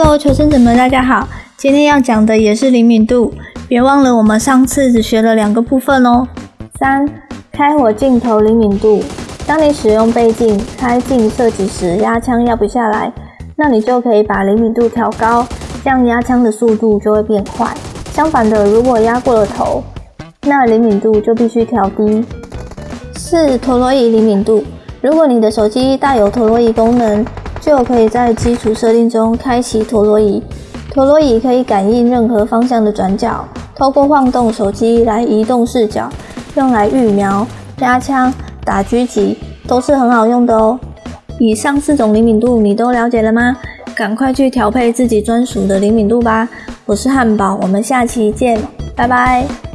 Hello，求生者们，大家好！今天要讲的也是灵敏度，别忘了我们上次只学了两个部分哦。三、开火镜头灵敏度。当你使用倍镜开镜射击时，压枪压不下来，那你就可以把灵敏度调高，这样压枪的速度就会变快。相反的，如果压过了头，那灵敏度就必须调低。四、陀螺仪灵敏度。如果你的手机带有陀螺仪功能，就可以在基础设定中开启陀螺仪。陀螺仪可以感应任何方向的转角，透过晃动手机来移动视角，用来预瞄、压枪、打狙击都是很好用的哦。以上四种灵敏度你都了解了吗？赶快去调配自己专属的灵敏度吧！我是汉堡，我们下期见，拜拜。